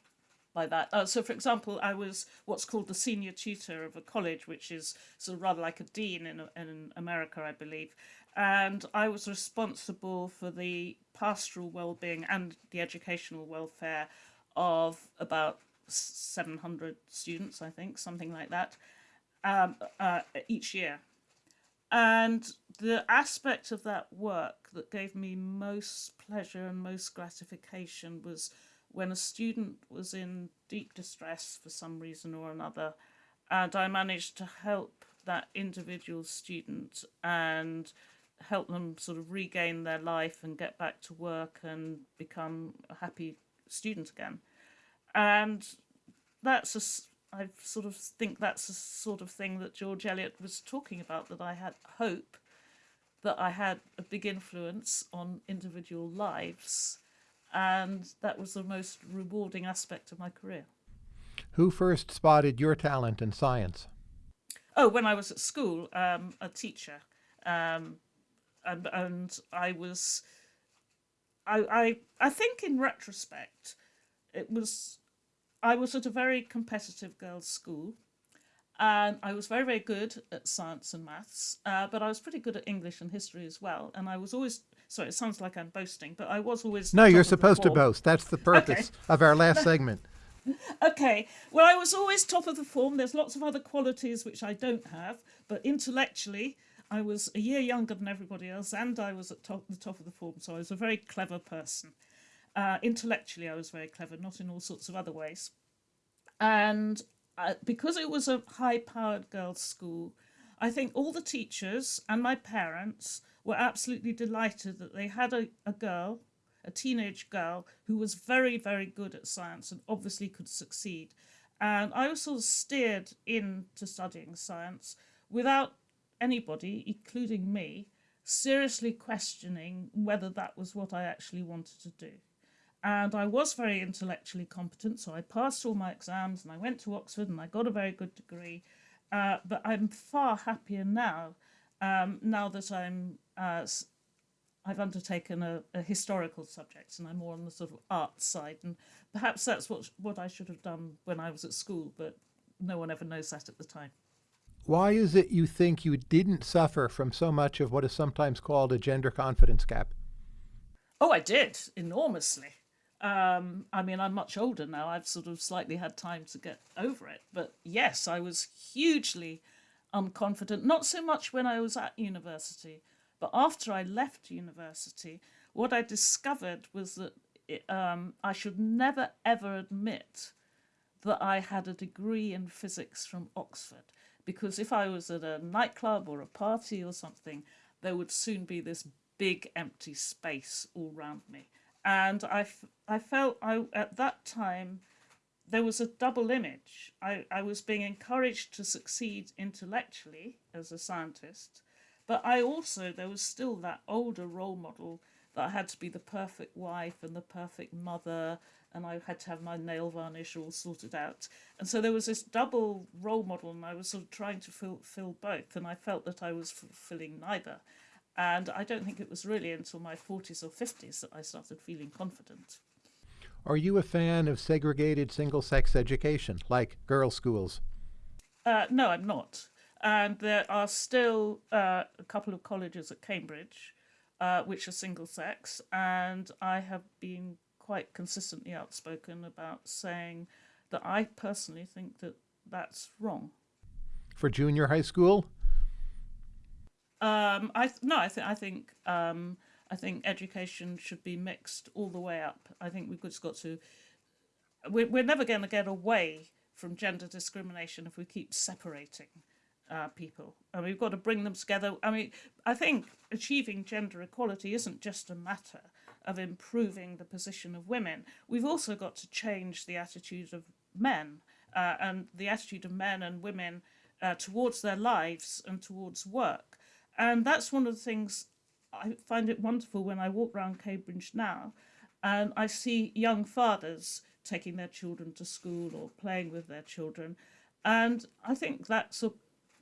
by that. Uh, so, for example, I was what's called the senior tutor of a college, which is sort of rather like a dean in, in America, I believe. And I was responsible for the pastoral well-being and the educational welfare of about 700 students, I think, something like that, um, uh, each year. And the aspect of that work that gave me most pleasure and most gratification was when a student was in deep distress for some reason or another, and I managed to help that individual student and help them sort of regain their life and get back to work and become a happy student again. And that's a, I sort of think that's the sort of thing that George Eliot was talking about, that I had hope that I had a big influence on individual lives and that was the most rewarding aspect of my career. Who first spotted your talent in science? Oh, when I was at school, um, a teacher, um, and, and I was, I, I, I think in retrospect, it was, I was at a very competitive girls' school, and I was very, very good at science and maths, uh, but I was pretty good at English and history as well. And I was always, sorry, it sounds like I'm boasting, but I was always. No, you're supposed to boast. That's the <laughs> purpose okay. of our last <laughs> segment. okay, well, I was always top of the form. There's lots of other qualities which I don't have, but intellectually, I was a year younger than everybody else, and I was at top, the top of the form, so I was a very clever person. Uh, intellectually, I was very clever, not in all sorts of other ways. And uh, because it was a high powered girls' school, I think all the teachers and my parents were absolutely delighted that they had a, a girl, a teenage girl, who was very, very good at science and obviously could succeed. And I was sort of steered into studying science without anybody, including me, seriously questioning whether that was what I actually wanted to do and I was very intellectually competent, so I passed all my exams and I went to Oxford and I got a very good degree. Uh, but I'm far happier now, um, now that I'm uh, I've undertaken a, a, historical subject and I'm more on the sort of art side, and perhaps that's what what I should have done when I was at school, but no one ever knows that at the time. Why is it you think you didn't suffer from so much of what is sometimes called a gender confidence gap? Oh, I did enormously. Um, I mean, I'm much older now. I've sort of slightly had time to get over it. But yes, I was hugely unconfident, not so much when I was at university, but after I left university, what I discovered was that it, um, I should never ever admit that I had a degree in physics from Oxford. Because if I was at a nightclub or a party or something, there would soon be this big empty space all around me and I, I felt I at that time there was a double image. I, I was being encouraged to succeed intellectually as a scientist, but I also there was still that older role model that I had to be the perfect wife and the perfect mother and I had to have my nail varnish all sorted out. And so there was this double role model, and I was sort of trying to fill, fill both, and I felt that I was fulfilling neither. And I don't think it was really until my 40s or 50s that I started feeling confident. Are you a fan of segregated single sex education, like girls' schools? Uh, no, I'm not. And there are still uh, a couple of colleges at Cambridge uh, which are single sex, and I have been quite consistently outspoken about saying that I personally think that that's wrong. For junior high school? Um, I no, I think I think um, I think education should be mixed all the way up. I think we've just got to. We're, we're never going to get away from gender discrimination if we keep separating uh, people, and we've got to bring them together. I mean, I think achieving gender equality isn't just a matter of improving the position of women. We've also got to change the attitude of men uh, and the attitude of men and women uh, towards their lives and towards work. And that's one of the things I find it wonderful when I walk around Cambridge now. and I see young fathers taking their children to school or playing with their children. And I think that's a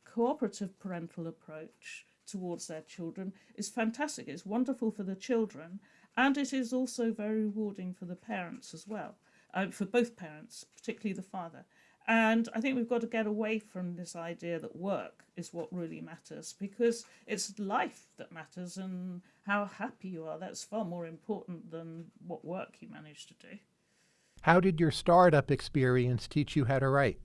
cooperative parental approach towards their children is fantastic. It's wonderful for the children, and it is also very rewarding for the parents as well, uh, for both parents, particularly the father. And I think we've got to get away from this idea that work is what really matters because it's life that matters and how happy you are. That's far more important than what work you manage to do. How did your startup experience teach you how to write?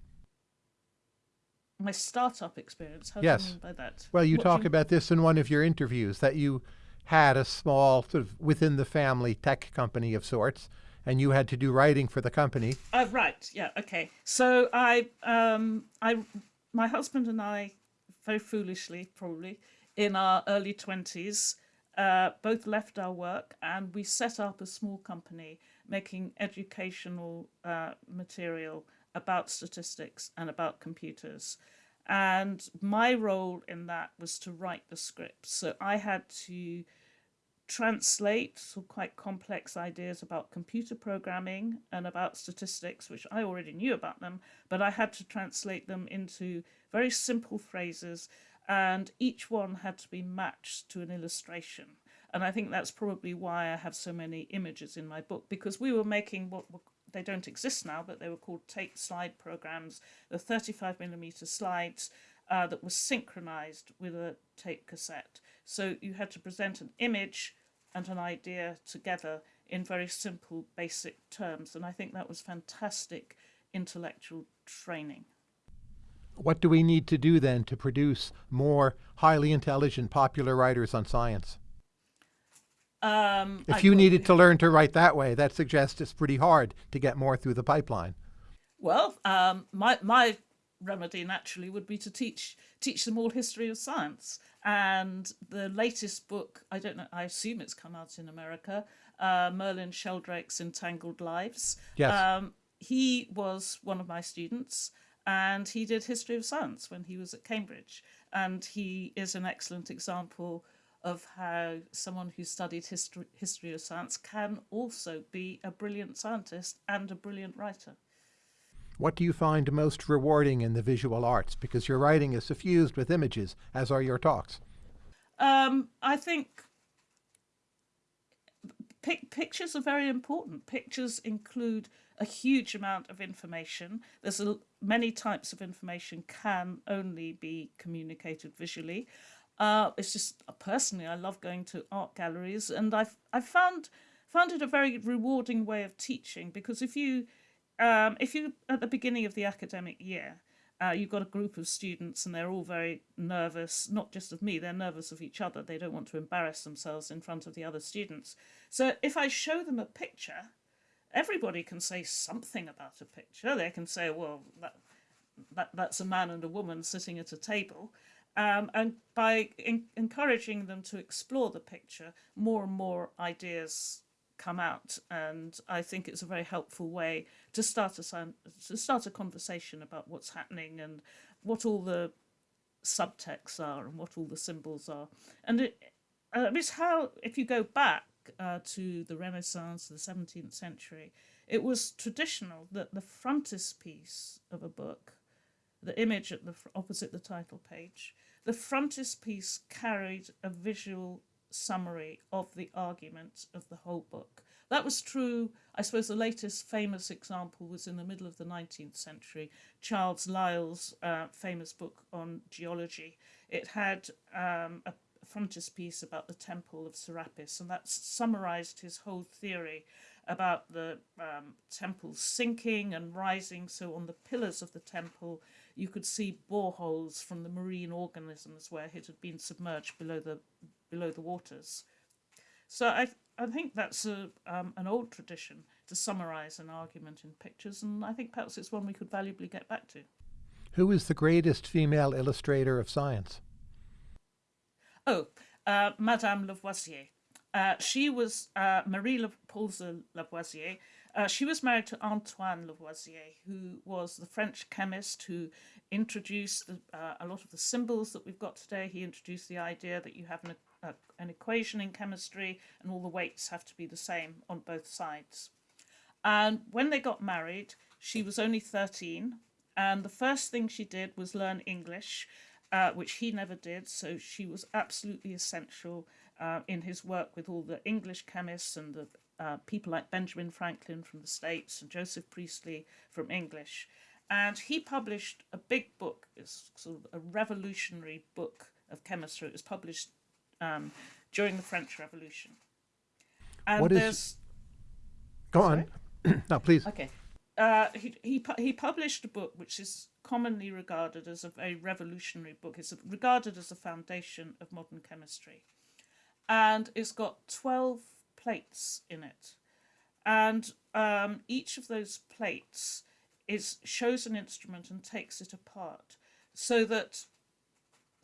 My startup experience. How yes. do you mean by that? Well, you What talk do about this in one of your interviews that you had a small sort of within the family tech company of sorts, and you had to do writing for the company. Uh, right. Yeah. Okay. So I, um, I, my husband and I, very foolishly, probably in our early twenties, uh, both left our work and we set up a small company making educational uh, material about statistics and about computers. And my role in that was to write the scripts. So I had to translate some quite complex ideas about computer programming and about statistics, which I already knew about them, but I had to translate them into very simple phrases, and each one had to be matched to an illustration. And I think that's probably why I have so many images in my book, because we were making what were, they don't exist now, but they were called tape slide programs, the 35 millimeter slides uh, that was synchronized with a tape cassette. So you had to present an image and an idea together in very simple, basic terms. And I think that was fantastic intellectual training. What do we need to do then to produce more highly intelligent, popular writers on science? Um, If I- you needed to learn to write that way, that suggests it's pretty hard to get more through the pipeline. Well, um, my my remedy naturally would be to teach teach them all history of science. And the latest book, I don't know, I assume it's come out in America, uh, Merlin Sheldrake's Entangled Lives. Yes. Um, he was one of my students, and he did history of science when he was at Cambridge, and he is an excellent example of how someone who studied history history of science can also be a brilliant scientist and a brilliant writer. What do you find most rewarding in the visual arts? Because your writing is suffused with images, as are your talks. Um, I think pic- pictures are very important. Pictures include a huge amount of information. There's a, many types of information can only be communicated visually. Uh, it's just personally, I love going to art galleries, and I've I've found found it a very rewarding way of teaching because if you um, if you at the beginning of the academic year uh, you've got a group of students and they're all very nervous not just of me they're nervous of each other. They don't want to embarrass themselves in front of the other students. So if i show them a picture everybody can say something about a picture. They can say well that, that that's a man and a woman sitting at a table. Um, and by in- encouraging them to explore the picture more and more ideas come out and i think it's a very helpful way to start a to start a conversation about what's happening and what all the subtexts are and what all the symbols are. And it uh, it's how if you go back uh, to the renaissance the 17th century it was traditional that the frontispiece of a book the image at the opposite the title page the frontispiece carried a visual summary of the argument of the whole book. That was true, I suppose the latest famous example was in the middle of the 19th century, Charles Lyell's uh, famous book on geology. It had um, a frontispiece about the Temple of Serapis, and that summarized his whole theory about the um, temple sinking and rising. So, on the pillars of the temple, you could see boreholes from the marine organisms where it had been submerged below the below the waters. So I I think that's a um, an old tradition to summarise an argument in pictures, and I think perhaps it's one we could valuably get back to. Who is the greatest female illustrator of science? Oh, uh, Madame Lavoisier. Uh, she was uh, Marie Paulze Lavoisier. Uh, she was married to Antoine Lavoisier, who was the French chemist who introduced the, uh, a lot of the symbols that we've got today. He introduced the idea that you have an an equation in chemistry, and all the weights have to be the same on both sides. And when they got married, she was only 13, and the first thing she did was learn English, uh, which he never did. So she was absolutely essential uh, in his work with all the English chemists and the uh, people like Benjamin Franklin from the States and Joseph Priestley from English. And he published a big book, it's sort of a revolutionary book of chemistry. It was published um, during the French Revolution. And what is... there's. Go on. <clears throat> no, please. Okay. Uh, he, he, he published a book which is commonly regarded as a very revolutionary book. It's regarded as the foundation of modern chemistry. And it's got 12 plates in it. And um, each of those plates is shows an instrument and takes it apart so that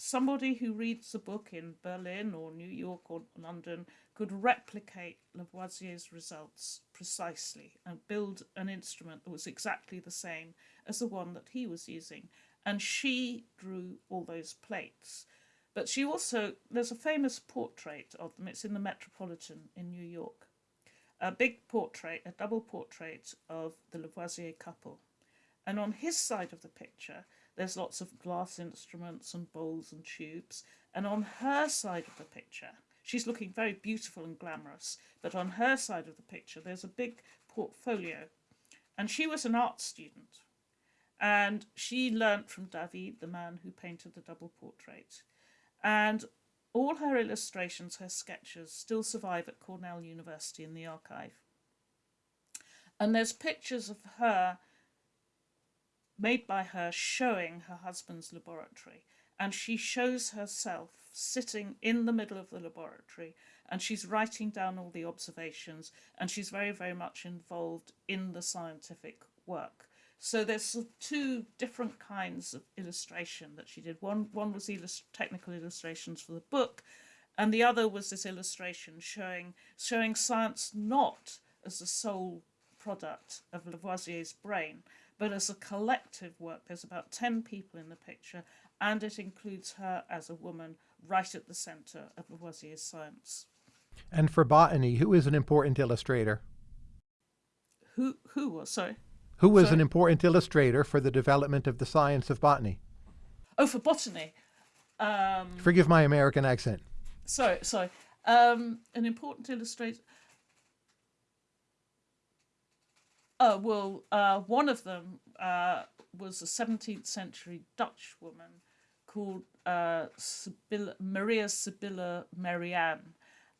somebody who reads the book in Berlin or New York or London could replicate Lavoisier's results precisely and build an instrument that was exactly the same as the one that he was using. And she drew all those plates. But she also, there's a famous portrait of them, it's in the Metropolitan in New York. A big portrait, a double portrait of the Lavoisier couple. And on his side of the picture, there's lots of glass instruments and bowls and tubes. And on her side of the picture, she's looking very beautiful and glamorous. But on her side of the picture, there's a big portfolio. And she was an art student. And she learnt from David, the man who painted the double portrait. And all her illustrations, her sketches, still survive at Cornell University in the archive. And there's pictures of her made by her showing her husband's laboratory. And she shows herself sitting in the middle of the laboratory and she's writing down all the observations and she's very, very much involved in the scientific work. So there's two different kinds of illustration that she did. One, one was illust technical illustrations for the book, and the other was this illustration showing showing science not as the sole product of Lavoisier's brain, but as a collective work. There's about 10 people in the picture, and it includes her as a woman right at the centre of Lavoisier's science. And for botany, who is an important illustrator? Who, who was, sorry? Who was sorry? an important illustrator for the development of the science of botany? Oh, for botany. Um, Forgive my American accent. Sorry, sorry. Um, an important illustrator. Oh, well, uh, one of them uh, was a 17th century Dutch woman called uh, Maria Sibylla Merian.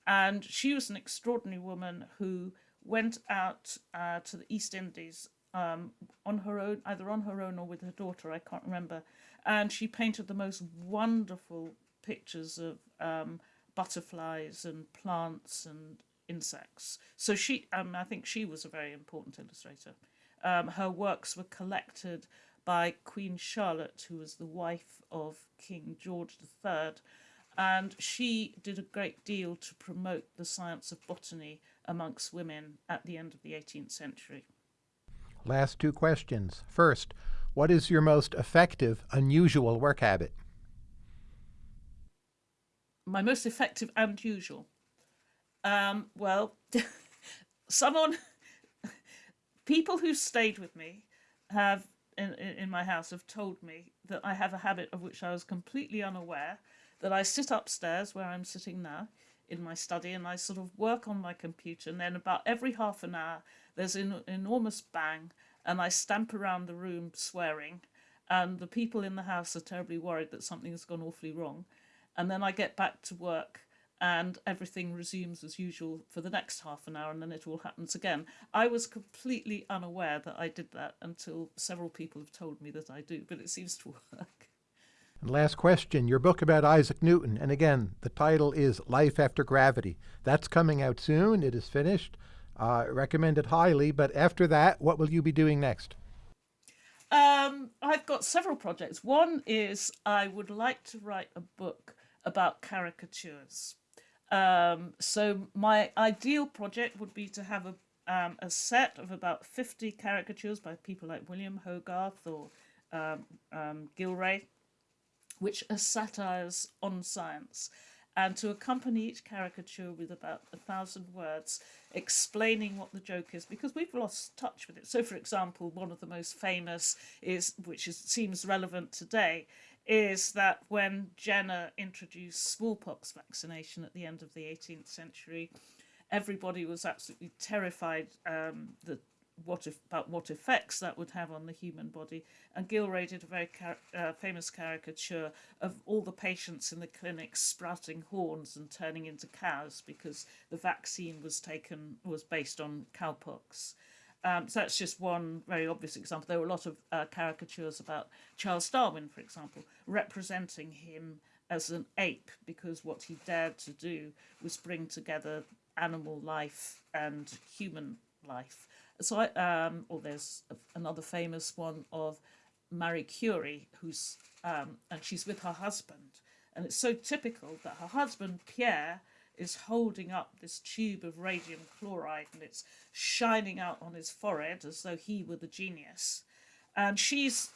And she was an extraordinary woman who went out uh, to the East Indies um, on her own, either on her own or with her daughter, I can't remember. And she painted the most wonderful pictures of um, butterflies and plants and insects. So she, um, I think she was a very important illustrator. Um, her works were collected by Queen Charlotte, who was the wife of King George III, and she did a great deal to promote the science of botany amongst women at the end of the 18th century. Last two questions. First, what is your most effective, unusual work habit? My most effective and usual. Um, well, <laughs> someone, people who stayed with me have in, in my house have told me that I have a habit of which I was completely unaware, that I sit upstairs where I'm sitting now in my study and I sort of work on my computer and then about every half an hour there's an enormous bang and I stamp around the room swearing and the people in the house are terribly worried that something has gone awfully wrong. And then I get back to work and everything resumes as usual for the next half an hour and then it all happens again. I was completely unaware that I did that until several people have told me that I do, but it seems to <laughs> work. And last question, your book about Isaac Newton, and again, the title is Life After Gravity. That's coming out soon, it is finished. Uh, recommend it highly, but after that, what will you be doing next? Um, I've got several projects. One is I would like to write a book about caricatures. Um, so my ideal project would be to have a um, a set of about 50 caricatures by people like William Hogarth or um, um, Gillray, which are satires on science. and to accompany each caricature with about a thousand words explaining what the joke is because we've lost touch with it. So, for example, one of the most famous is, which is, seems relevant today, is that when Jenner introduced smallpox vaccination at the end of the 18th century, everybody was absolutely terrified um, what if, about what effects that would have on the human body. And Gillray did a very uh, famous caricature of all the patients in the clinic sprouting horns and turning into cows because the vaccine was taken was based on cowpox. Um, so that's just one very obvious example. There were a lot of uh, caricatures about Charles Darwin, for example, representing him as an ape because what he dared to do was bring together animal life and human life. So, I, um, or there's another famous one of Marie Curie, who's um, and she's with her husband, and it's so typical that her husband Pierre is holding up this tube of radium chloride and it's shining out on his forehead as though he were the genius. And she's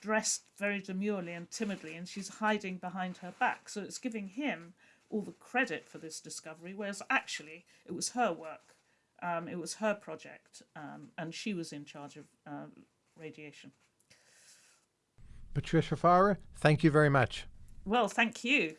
dressed very demurely and timidly and she's hiding behind her back. So it's giving him all the credit for this discovery, whereas actually it was her work. Um, it was her project, um, and she was in charge of uh, radiation. Patricia Fara, thank you very much. Well, thank you.